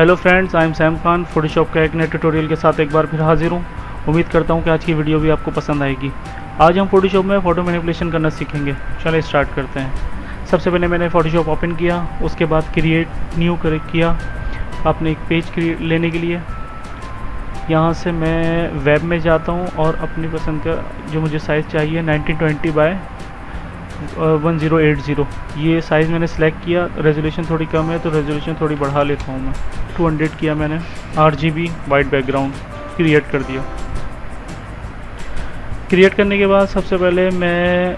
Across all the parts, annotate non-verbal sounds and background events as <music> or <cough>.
Hello friends I am Sam Khan Photoshop का एक नए ट्यूटोरियल के साथ एक बार फिर हाजिर हूँ। उम्मीद करता हूँ कि आज की वीडियो भी आपको पसंद आएगी। आज हम फोटोशॉप में फ़ोटो मैनिपुलेशन करना सीखेंगे। चलिए स्टार्ट करते हैं। सबसे पहले मैंने फोटोशॉप ओपन किया, उसके बाद क्रिएट न्यू कर, किया अपने एक पेज लेने के लिए। यहाँ से मैं वेब में जाता हूँ और अपनी पसंद का जो मुझे साइज़ चाहिए 1920 बाय 1080 ये साइज़ मैंने सेलेक्ट किया। रेजोल्यूशन थोड़ी कम है तो रेजोल्यूशन थोड़ी बढ़ा लेता हूँ मैं। 200 किया मैंने R G B white background create कर दिया। क्रिएट करने के बाद सबसे पहले मैं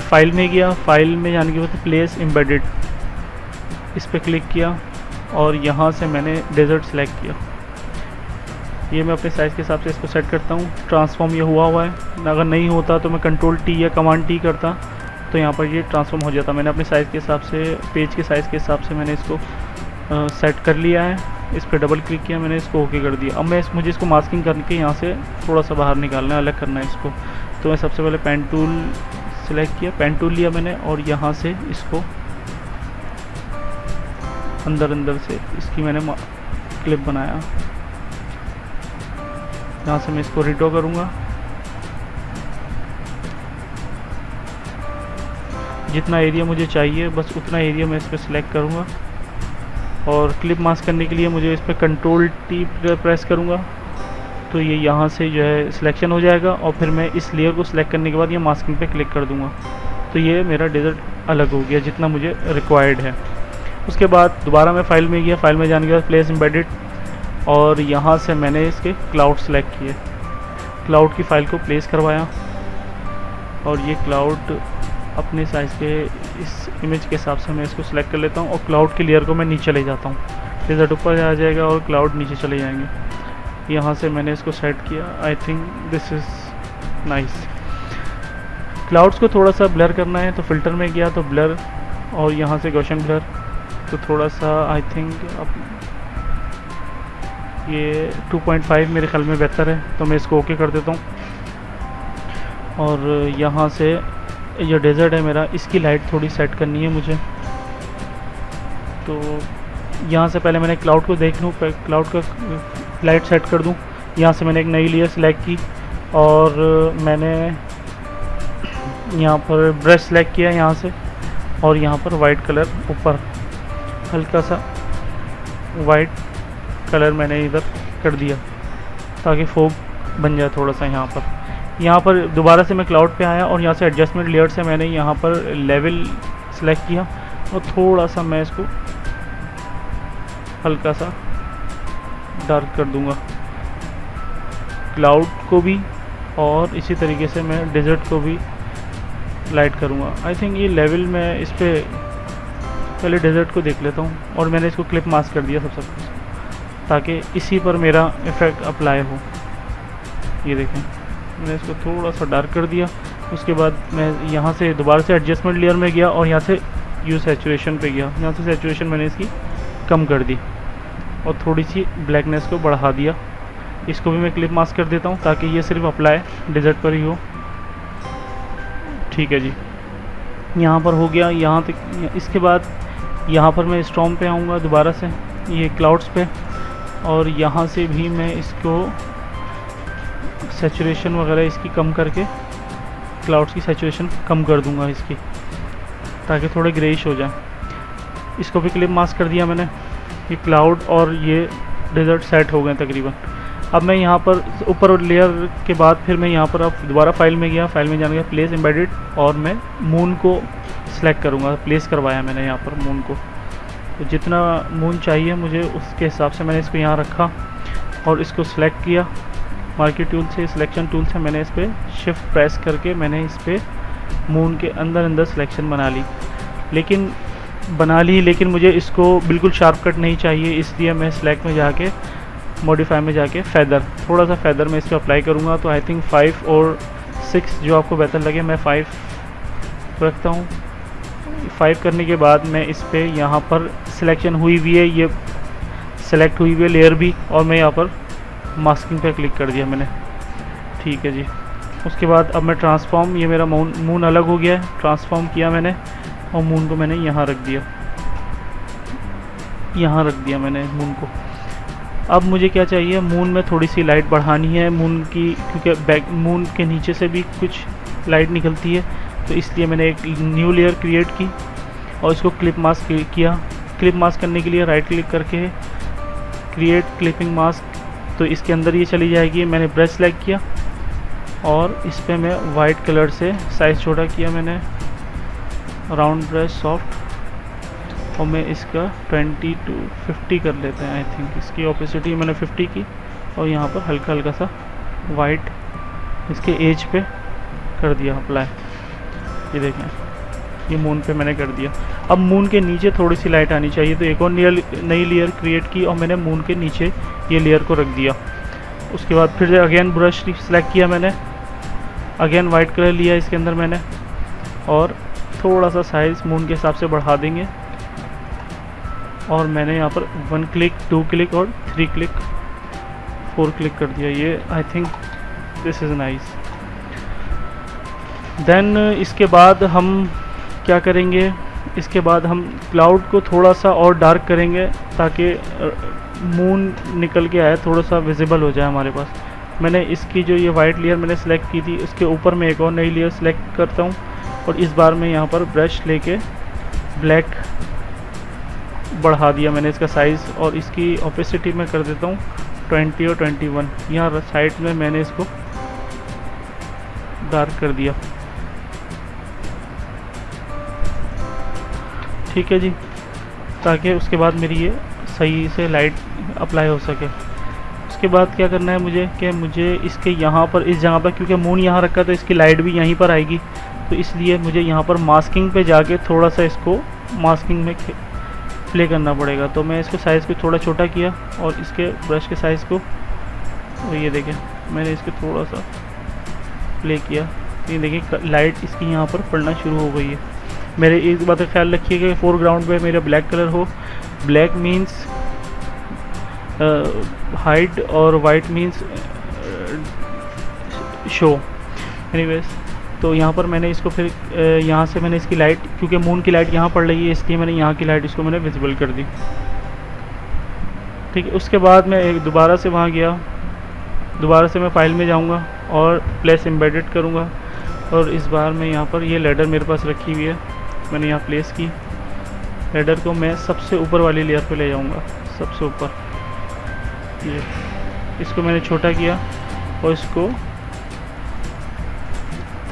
फ़ाइल में गया। फ़ाइल में जाने के बाद प्लेस एम्बेडेड इस पर क्लिक किया और यहाँ से मैंने डेजर्ट सेलेक्ट किया। ये मैं अपने साइज़ के हिसाब से इसको सेट करता हूँ। ट्रांसफॉर्म ये हुआ हुआ है। अगर नहीं होता तो मैं कंट्रोल टी या कमांड टी करता। तो यहाँ पर ये ट्रांसफॉर्म हो जाता। मैंने अपने साइज़ के हिसाब से पेज के साइज़ के हिसाब से मैंने इसको सेट कर लिया है। इस पर डबल क्लिक किया मैंने इसको ओके कर दिया। अब मैं इस, मुझे इसको मास्किंग करके यहाँ से थोड़ा सा बाहर निकालना है अलग करना है इसको। तो मैं सबसे पहले पेन टूल सेलेक्ट किया। पेन टूल लिया मैंने और यहाँ से इसको अंदर अंदर से इसकी मैंने क्लिप बनाया। यहाँ से मैं इसको रिटो करूँगा। जितना एरिया मुझे चाहिए बस उतना एरिया मैं इस पर सिलेक्ट करूँगा। और क्लिप मास्क करने के लिए मुझे इस पर कंट्रोल टी प्रेस करूँगा। तो ये यहाँ से जो है सिलेक्शन हो जाएगा और फिर मैं इस लेयर को सिलेक्ट करने के बाद ये मास्किंग पे क्लिक कर दूँगा। तो ये मेरा डेजर्ट अलग हो गया जितना मुझे रिक्वायर्ड है। उसके बाद दोबारा मैं फ़ाइल में गया फ़ाइल में जाने के बाद प्लेस एम्बेडेड और यहाँ से मैंने इसके क्लाउड सेलेक्ट किए। क्लाउड की फ़ाइल को प्लेस करवाया और ये क्लाउड अपने साइज़ के इस इमेज के हिसाब से मैं इसको सिलेक्ट कर लेता हूँ और क्लाउड की लेयर को मैं नीचे ले जाता हूँ। रिज़ल्ट ऊपर आ जाएगा और क्लाउड नीचे चले जाएँगे। यहाँ से मैंने इसको सेट किया। I think this is nice clouds को थोड़ा सा ब्लर करना है तो फ़िल्टर में गया तो ब्लर और यहाँ से गोशन ब्लर तो थोड़ा सा आई थिंक अब ये 2.5 मेरे ख्याल में बेहतर है तो मैं इसको ओके okay कर देता हूँ। और यहाँ से ये डेज़र्ट है मेरा, इसकी लाइट थोड़ी सेट करनी है मुझे। तो यहाँ से पहले मैंने क्लाउड को देख लूँ क्लाउड का लाइट सेट कर दूँ। यहाँ से मैंने एक नई लेयर सेलेक्ट की और मैंने यहाँ पर ब्रश सेलेक्ट किया यहाँ से और यहाँ पर वाइट कलर ऊपर। हल्का सा वाइट कलर मैंने इधर कर दिया ताकि फोक बन जाए थोड़ा सा यहाँ पर। यहाँ पर दोबारा से मैं क्लाउड पे आया और यहाँ से एडजस्टमेंट लेयर से मैंने यहाँ पर लेवल सेलेक्ट किया। और थोड़ा सा मैं इसको हल्का सा डार्क कर दूँगा। क्लाउड को भी और इसी तरीके से मैं डेजर्ट को भी लाइट करूँगा। आई थिंक ये लेवल मैं इस पर पहले डेजर्ट को देख लेता हूँ और मैंने इसको क्लिप मास्क कर दिया सबसे कुछ, ताकि इसी पर मेरा इफ़ेक्ट अप्लाई हो। ये देखें। मैंने इसको थोड़ा सा डार्क कर दिया। उसके बाद मैं यहाँ से दोबारा से एडजस्टमेंट लेयर में गया और यहाँ से यू सेचुरेशन पे गया। यहाँ से सेचुरेशन मैंने इसकी कम कर दी और थोड़ी सी ब्लैकनेस को बढ़ा दिया। इसको भी मैं क्लिप मास्क कर देता हूँ ताकि ये सिर्फ़ अप्लाई डिजर्ट पर ही हो। ठीक है जी। यहाँ पर हो गया। यहाँ तक, इसके बाद यहाँ पर मैं स्टॉम पे आऊँगा दोबारा से। ये क्लाउड्स पे। और यहाँ से भी मैं इसको सेचुरेशन वगैरह इसकी कम करके क्लाउड्स की सेचुरेशन कम कर दूँगा इसकी, ताकि थोड़े ग्रेइश हो जाए। इसको भी क्लिप मास्क कर दिया मैंने ये क्लाउड और ये डेजर्ट सेट हो गए तकरीबन। अब मैं यहाँ पर ऊपर लेयर के बाद फिर मैं यहाँ पर अब दोबारा फ़ाइल में गया फ़ाइल में जाने गया प्लेस एम्बेडेड और मैं मून को सिलेक्ट करूँगा। प्लेस करवाया मैंने यहाँ पर मून को। तो जितना मून चाहिए मुझे, उसके हिसाब से मैंने इसको यहाँ रखा और इसको सिलेक्ट किया। मार्केट टूल से सिलेक्शन टूल से मैंने इस पर शिफ्ट प्रेस करके मैंने इस पर मून के अंदर अंदर सिलेक्शन बना ली। लेकिन बना ली, लेकिन मुझे इसको बिल्कुल शार्प कट नहीं चाहिए, इसलिए मैं सिलेक्ट में जाके मॉडिफाई में जाके फैदर थोड़ा सा फैदर मैं इस पर अप्लाई करूँगा। तो आई थिंक फाइव और सिक्स जो आपको बेहतर लगे, मैं फाइव रखता हूँ। फाइव करने के बाद मैं इस पर यहाँ पर सिलेक्शन हुई हुई है, ये सेलेक्ट हुई हुई है लेयर भी, और मैं यहाँ पर मास्किंग पे क्लिक कर दिया मैंने। ठीक है जी। उसके बाद अब मैं ट्रांसफॉर्म ये मेरा मून मून अलग हो गया है। ट्रांसफॉर्म किया मैंने और मून को मैंने यहाँ रख दिया। यहाँ रख दिया मैंने मून को। अब मुझे क्या चाहिए? मून में थोड़ी सी लाइट बढ़ानी है। मून की, क्योंकि बैक मून के नीचे से भी कुछ लाइट निकलती है। तो इसलिए मैंने एक न्यू लेयर क्रिएट की और इसको क्लिप मास्क किया। क्लिप मास्क करने के लिए राइट क्लिक करके क्रिएट क्लिपिंग मास्क तो इसके अंदर ये चली जाएगी। मैंने ब्रश सेलेक्ट किया और इस पर मैं वाइट कलर से साइज़ छोटा किया मैंने। Round brush soft. और मैं इसका 20 टू 50 कर लेते हैं आई थिंक इसकी ऑपोसिटी मैंने 50 की और यहाँ पर हल्का हल्का सा वाइट इसके एज पे कर दिया अप्लाई ये देखें, ये मून पे मैंने कर दिया। अब मून के नीचे थोड़ी सी लाइट आनी चाहिए तो एक और नियर नई लेयर क्रिएट की और मैंने मून के नीचे ये लेयर को रख दिया। उसके बाद फिर अगेन ब्रश सेलेक्ट किया मैंने। अगेन वाइट कलर लिया इसके अंदर मैंने। और थोड़ा सा साइज़ मून के हिसाब से बढ़ा देंगे। और मैंने यहाँ पर वन क्लिक टू क्लिक और थ्री क्लिक फोर क्लिक कर दिया। ये I think this is nice then इसके बाद हम क्या करेंगे? इसके बाद हम क्लाउड को थोड़ा सा और डार्क करेंगे ताकि मून निकल के आए, थोड़ा सा विजिबल हो जाए हमारे पास। मैंने इसकी जो ये वाइट लेयर मैंने सेलेक्ट की थी उसके ऊपर मैं एक और नई लेयर सेलेक्ट करता हूँ और इस बार मैं यहाँ पर ब्रश लेके ब्लैक बढ़ा दिया मैंने इसका साइज़ और इसकी ऑपेसिटी मैं कर देता हूँ 20 और 21 यहाँ साइड में मैंने इसको डार्क कर दिया। ठीक है जी, ताकि उसके बाद मेरी ये सही से लाइट अप्लाई हो सके। उसके बाद क्या करना है मुझे कि मुझे इसके यहाँ पर, इस जगह पर, क्योंकि मून यहाँ रखा तो इसकी लाइट भी यहीं पर आएगी। तो इसलिए मुझे यहाँ पर मास्किंग पे जाके थोड़ा सा इसको मास्किंग में प्ले करना पड़ेगा। तो मैं इसको साइज़ को थोड़ा छोटा किया और इसके ब्रश के साइज़ को तो ये देखें, मैंने इसको थोड़ा सा प्ले किया। ये देखिए लाइट इसकी यहाँ पर पड़ना शुरू हो गई है। मेरे एक बात का ख्याल रखिए कि फोरग्राउंड पे मेरा ब्लैक कलर हो। ब्लैक मीन्स हाइट और वाइट मीन्स शो एनीवेज तो यहाँ पर मैंने इसको फिर यहाँ से मैंने इसकी लाइट क्योंकि मून की लाइट यहाँ पड़ रही है, इसलिए मैंने यहाँ की लाइट इसको मैंने विजिबल कर दी। ठीक है, उसके बाद मैं एक दोबारा से वहाँ गया। दोबारा से मैं फ़ाइल में जाऊँगा और प्लेस एम्बेडेड करूँगा। और इस बार मैं यहाँ पर ये लेडर मेरे पास रखी हुई है। मैंने यहाँ प्लेस की। लेडर को मैं सबसे ऊपर वाली लेयर पे ले जाऊँगा, सबसे ऊपर। ये, इसको मैंने छोटा किया और इसको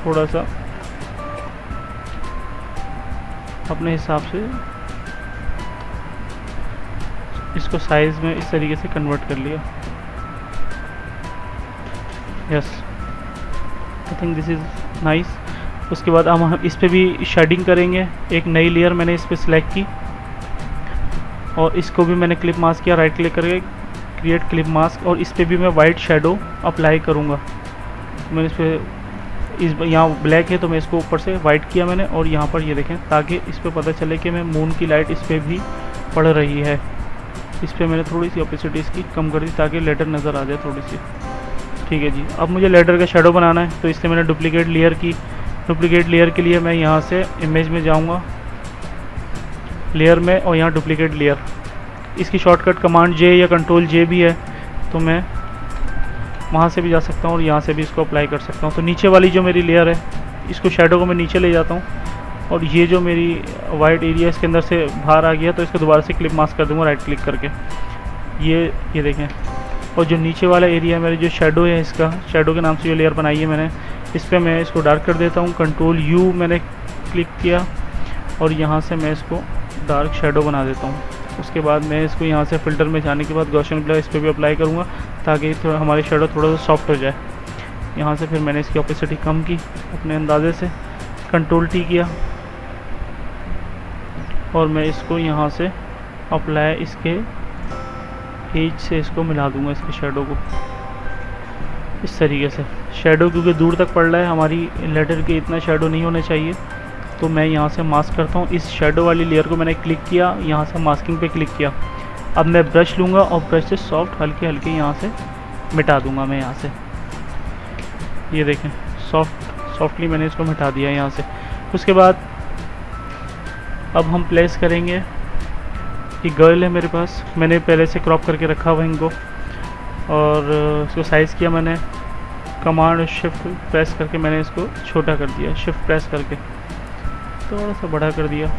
थोड़ा सा अपने हिसाब से इसको साइज़ में इस तरीके से कन्वर्ट कर लिया। Yes I think this is nice उसके बाद हम इस पर भी शेडिंग करेंगे। एक नई लेयर मैंने इस पर सिलेक्ट की। और इसको भी मैंने क्लिप मास्क किया राइट क्लिक करके क्रिएट क्लिप मास्क और इस पर भी मैं वाइट शेडो अप्लाई करूँगा। मैंने इस पर इस यहाँ ब्लैक है तो मैं इसको ऊपर से वाइट किया मैंने और यहाँ पर ये देखें, ताकि इस पर पता चले कि मैं मून की लाइट इस पर भी पड़ रही है। इस पर मैंने थोड़ी सी ऑपोसिटी इसकी कम कर दी ताकि लेटर नज़र आ जाए थोड़ी सी। ठीक है जी, अब मुझे लेटर का शेडो बनाना है तो इसलिए मैंने डुप्लीकेट लेयर की डुप्लीकेट लेयर के लिए मैं यहाँ से इमेज में जाऊँगा लेयर में और यहाँ डुप्लीकेट लेयर इसकी शॉर्टकट कमांड जे या कंट्रोल जे भी है तो मैं वहाँ से भी जा सकता हूँ और यहाँ से भी इसको अप्लाई कर सकता हूँ। तो नीचे वाली जो मेरी लेयर है, इसको शेडो को मैं नीचे ले जाता हूँ और ये जो मेरी वाइट एरिया इसके अंदर से बाहर आ गया तो इसको दोबारा से क्लिप मास्क कर दूँगा राइट क्लिक करके। ये ये देखें। और जो नीचे वाला एरिया मेरे जो शेडो है इसका शेडो के नाम से जो लेयर बनाई है मैंने, इस पर मैं इसको डार्क कर देता हूँ। कंट्रोल यू मैंने क्लिक किया और यहाँ से मैं इसको डार्क शेडो बना देता हूँ। उसके बाद मैं इसको यहाँ से फ़िल्टर में जाने के बाद गौशन ब्लर इस पर भी अप्लाई करूँगा ताकि थोड़ा हमारी शेडो थोड़ा सा सॉफ्ट हो जाए। यहाँ से फिर मैंने इसकी ऑपोसिटी कम की अपने अंदाजे से। कंट्रोल टी किया और मैं इसको यहाँ से अप्लाई इसके एज से इसको मिला दूँगा, इसके शेडो को। इस तरीके से। शेडो क्योंकि दूर तक पड़ रहा है, हमारी लेटर के इतना शेडो नहीं होना चाहिए। तो मैं यहाँ से मास्क करता हूँ। इस शेडो वाली लेयर को मैंने क्लिक किया, यहाँ से मास्किंग पे क्लिक किया। अब मैं ब्रश लूँगा और ब्रश से सॉफ्ट हल्के हल्के यहाँ से मिटा दूँगा मैं यहाँ से। ये देखें सॉफ्ट सॉफ्टली मैंने इसको मिटा दिया यहाँ से। उसके बाद अब हम प्लेस करेंगे। ये गर्ल है मेरे पास। मैंने पहले से क्रॉप करके रखा हुआ इनको। और इसको साइज़ किया मैंने। कमांड शिफ्ट प्रेस करके मैंने इसको छोटा कर दिया। शिफ्ट प्रेस करके। थोड़ा सा बड़ा कर दिया।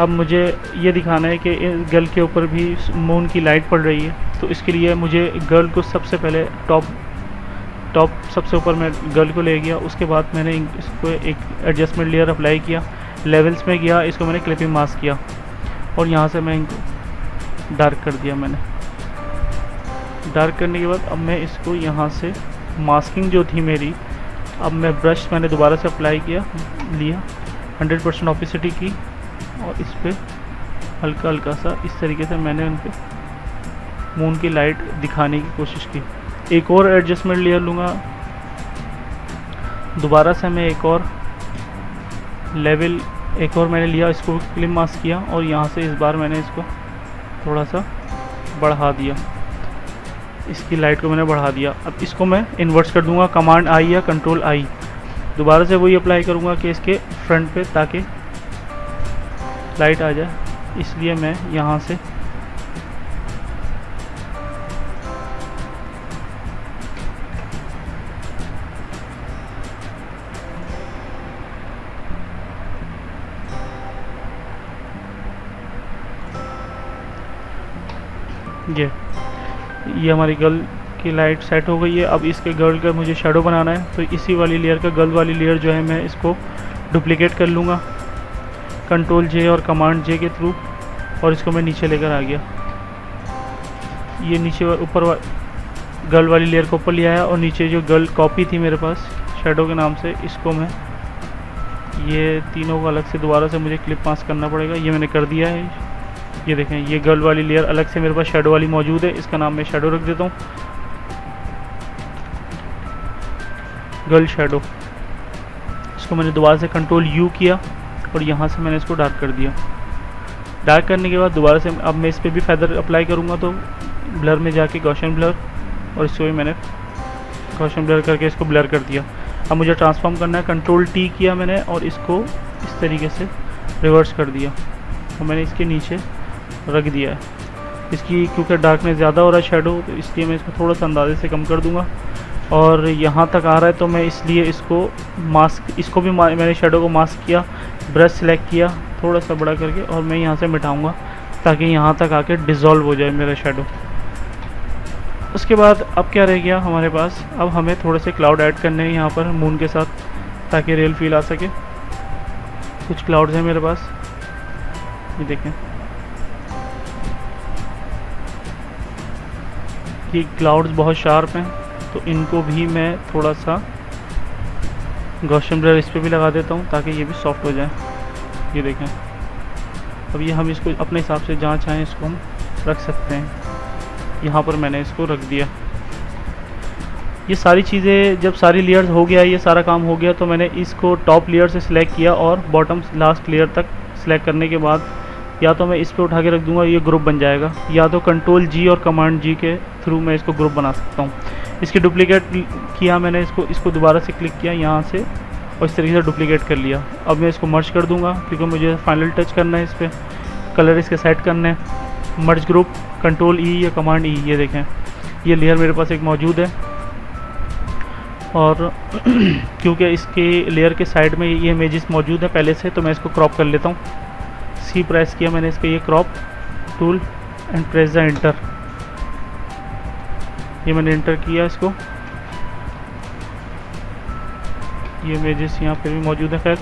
अब मुझे ये दिखाना है कि गर्ल के ऊपर भी मून की लाइट पड़ रही है। तो इसके लिए मुझे गर्ल को सबसे पहले टॉप टॉप सबसे ऊपर मैं गर्ल को ले गया। उसके बाद मैंने इसको एक एडजस्टमेंट लेयर अप्लाई किया। लेवल्स में गया। इसको मैंने क्लिपिंग मास्क किया। और यहाँ से मैं इनको डार्क कर दिया मैंने। डार्क करने के बाद अब मैं इसको यहाँ से मास्किंग जो थी मेरी, अब मैं ब्रश मैंने दोबारा से अप्लाई किया, लिया 100 परसेंट ऑपिसिटी की और इस पर हल्का हल्का सा इस तरीके से मैंने उन पर मून की लाइट दिखाने की कोशिश की। एक और एडजस्टमेंट लेयर लूँगा। दोबारा से मैं एक और लेवल एक और मैंने लिया, इसको क्लिप मास्क किया और यहाँ से इस बार मैंने इसको थोड़ा सा बढ़ा दिया। इसकी लाइट को मैंने बढ़ा दिया। अब इसको मैं इन्वर्ट्स कर दूँगा, कमांड आई या कंट्रोल आई। दोबारा से वही अप्लाई करूँगा कि इसके फ्रंट पे ताकि लाइट आ जाए। इसलिए मैं यहाँ से ये ये हमारी गर्ल की लाइट सेट हो गई है। अब इसके गर्ल का मुझे शेडो बनाना है तो इसी वाली लेयर का गर्ल वाली लेयर जो है मैं इसको डुप्लीकेट कर लूँगा। कंट्रोल जे और कमांड जे के थ्रू और इसको मैं नीचे लेकर आ गया। ये नीचे ऊपर वा, गर्ल वाली लेयर को ऊपर लिया है और नीचे जो गर्ल कॉपी थी मेरे पास शेडो के नाम से इसको मैं ये तीनों को अलग से दोबारा से मुझे क्लिप पास करना पड़ेगा। ये मैंने कर दिया है। ये देखें, ये गर्ल वाली लेयर अलग से मेरे पास शेडो वाली मौजूद है। इसका नाम मैं शेडो रख देता हूँ। गर्ल शेडो इसको मैंने दोबारा से कंट्रोल यू किया और यहाँ से मैंने इसको डार्क कर दिया। डार्क करने के बाद दोबारा से अब मैं इस पर भी फैदर अप्लाई करूँगा तो ब्लर में जाके गौशन ब्लर और इसको भी मैंने गौशन ब्लर करके इसको ब्लर कर दिया। अब मुझे ट्रांसफॉर्म करना है। कंट्रोल टी किया मैंने और इसको इस तरीके से रिवर्स कर दिया। और मैंने इसके नीचे रख दिया है। इसकी, क्योंकि डार्कनेस ज़्यादा हो रहा है शेडो तो इसलिए मैं इसको थोड़ा सा अंदाजे से कम कर दूँगा। और यहाँ तक आ रहा है तो मैं इसलिए इसको मास्क इसको भी मैंने शेडो को मास्क किया ब्रश सेलेक्ट किया, थोड़ा सा बड़ा करके, और मैं यहाँ से मिटाऊँगा, ताकि यहाँ तक आके डिज़ोल्व हो जाए मेरा शेडो उसके बाद अब क्या रह गया हमारे पास? अब हमें थोड़े से क्लाउड ऐड करने हैं यहाँ पर मून के साथ, ताकि रियल फील आ सके। कुछ क्लाउड्स हैं मेरे पास। ये देखें। ये क्लाउड्स बहुत शार्प हैं तो इनको भी मैं थोड़ा सा गौशम ब्लर इस पर भी लगा देता हूँ ताकि ये भी सॉफ्ट हो जाए। ये देखें। अब ये हम इसको अपने हिसाब से जहाँ चाहें इसको हम रख सकते हैं। यहाँ पर मैंने इसको रख दिया। ये सारी चीज़ें, जब सारी लेयर्स हो गया, ये सारा काम हो गया तो मैंने इसको टॉप लेयर से सिलेक्ट किया और बॉटम लास्ट लेयर तक सिलेक्ट करने के बाद या तो मैं इस पर उठा के रख दूँगा, ये ग्रुप बन जाएगा। या तो कंट्रोल जी और कमांड जी के थ्रू मैं इसको ग्रुप बना सकता हूँ। इसकी डुप्लीकेट किया मैंने, इसको इसको दोबारा से क्लिक किया यहाँ से और इस तरीके से डुप्लीकेट कर लिया। अब मैं इसको मर्ज कर दूँगा, क्योंकि मुझे फाइनल टच करना है इस पर कलर इसके सेट करने हैं। मर्ज ग्रुप कंट्रोल ई या कमांड ई ये देखें। ये लेयर मेरे पास एक मौजूद है। और <clears throat> क्योंकि इसके लेयर के साइड में ये इमेजेस मौजूद है, पहले से तो मैं इसको क्रॉप कर लेता हूँ। सी प्रेस किया मैंने इसका ये crop tool and press the enter ये मैंने एंटर किया इसको। ये इमेजेस यहाँ पे भी मौजूद है। खैर,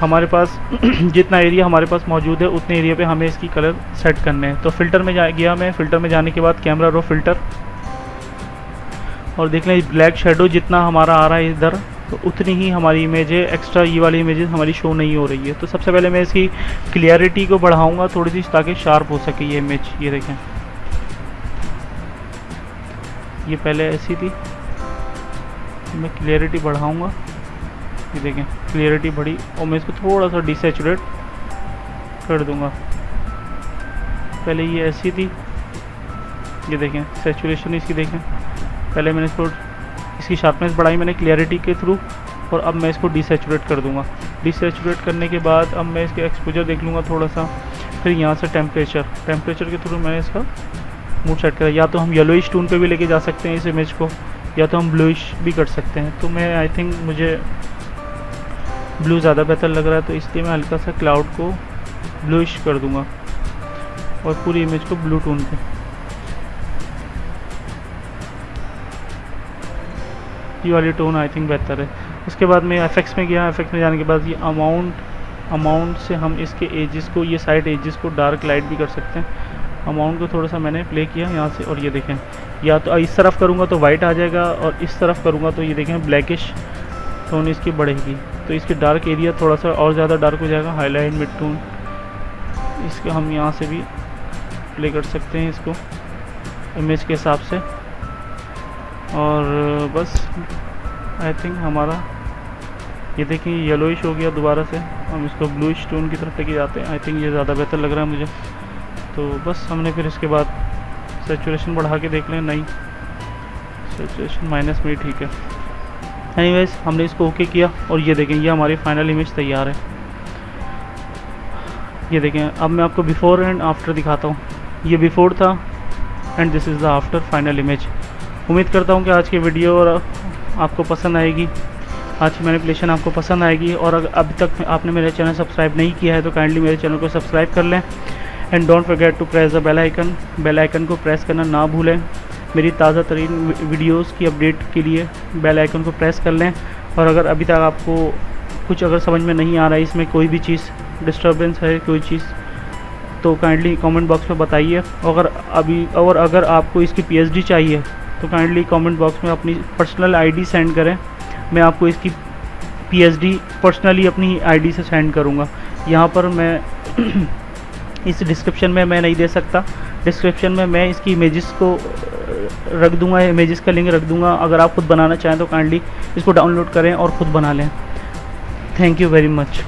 हमारे पास <clears throat> जितना एरिया हमारे पास मौजूद है, उतने एरिया पे हमें इसकी कलर सेट करने हैं। तो फ़िल्टर में जा, गया मैं। फ़िल्टर में जाने के बाद कैमरा रो फ़िल्टर और देख लें ब्लैक शेडो जितना हमारा आ रहा है इधर तो उतनी ही हमारी इमेज एक्स्ट्रा ये वाली इमेजेस हमारी शो नहीं हो रही है। तो सबसे पहले मैं इसकी क्लियरिटी को बढ़ाऊँगा, थोड़ी सी, ताकि शार्प हो सके ये इमेज ये देखें। ये पहले ऐसी थी। मैं क्लियरिटी बढ़ाऊँगा। ये देखें क्लियरिटी बढ़ी, और मैं इसको थोड़ा सा डिसेचुरेट कर दूँगा। पहले ये ऐसी थी। ये देखें सेचुरेशन इसकी देखें। पहले मैंने इसको इसकी शार्पनेस बढ़ाई मैंने क्लियरिटी के थ्रू और अब मैं इसको डिसेचुरेट कर दूँगा। डिसेचुरेट करने के बाद अब मैं इसके एक्सपोजर देख लूँगा थोड़ा सा फिर यहाँ से टेम्परेचर टेम्परेचर के थ्रू मैंने इसका मूड सेट करा। या तो हम येलोइश टून पे भी लेके जा सकते हैं इस इमेज को, या तो हम ब्लूइश भी कर सकते हैं। तो मैं आई थिंक मुझे ब्लू ज़्यादा बेहतर लग रहा है तो इसलिए मैं हल्का सा क्लाउड को ब्लूइश कर दूँगा। और पूरी इमेज को ब्लू टून पे। ये वाली टोन आई थिंक बेहतर है। उसके बाद मैं एफेक्ट्स में गया एफेक्ट्स में जाने के बाद ये अमाउंट अमाउंट से हम इसके एजेस को, ये साइड एजेस को डार्क लाइट भी कर सकते हैं। अमाउंट को थोड़ा सा मैंने प्ले किया यहाँ से और ये देखें। या तो इस तरफ़ करूँगा तो वाइट आ जाएगा और इस तरफ़ करूँगा तो ये देखें ब्लैकिश टोन इसकी बढ़ेगी। तो इसके डार्क एरिया थोड़ा सा और ज़्यादा डार्क हो जाएगा हाईलाइट मिड टोन इसके हम यहाँ से भी प्ले कर सकते हैं इसको इमेज के हिसाब से। और बस आई थिंक हमारा, ये देखें येलोइश हो गया दोबारा से। हम इसको ब्लू स्टोन की तरफ़ लेके जाते हैं। आई थिंक ये ज़्यादा बेहतर लग रहा है मुझे। तो बस, हमने फिर इसके बाद सेचुरेशन बढ़ा के देख लें। नहीं सेचुरेशन माइनस में ठीक है। एनीवेज हमने इसको ओके किया और ये देखें, ये हमारी फाइनल इमेज तैयार है। ये देखें, अब मैं आपको बिफोर एंड आफ्टर दिखाता हूँ। ये बिफोर था and this is the after final image उम्मीद करता हूँ कि आज की वीडियो आपको पसंद आएगी। आज की मैनिपुलेशन आपको पसंद आएगी और अगर अभी तक आपने मेरे चैनल सब्सक्राइब नहीं किया है तो काइंडली मेरे चैनल को सब्सक्राइब कर लें। And don't forget to press the bell icon bell icon को प्रेस करना ना भूलें। मेरी ताज़ा तरीन वीडियोज़ की अपडेट के लिए बेल आइकन को प्रेस कर लें। और अगर अभी तक आपको कुछ अगर समझ में नहीं आ रहा है, इसमें कोई भी चीज़ डिस्टर्बेंस है, कोई चीज़ तो काइंडली कमेंट बॉक्स में बताइए। अगर अभी, और अगर आपको इसकी पीएचडी चाहिए तो काइंडली कमेंट बॉक्स में अपनी पर्सनल आईडी सेंड करें। मैं आपको इसकी पीएचडी पर्सनली अपनी आईडी से सेंड करूँगा। यहाँ पर मैं <clears throat> इस डिस्क्रिप्शन में मैं नहीं दे सकता। डिस्क्रिप्शन में मैं इसकी इमेजेस को रख दूँगा इमेजेस का लिंक रख दूँगा। अगर आप खुद बनाना चाहें तो काइंडली इसको डाउनलोड करें और ख़ुद बना लें। Thank you very much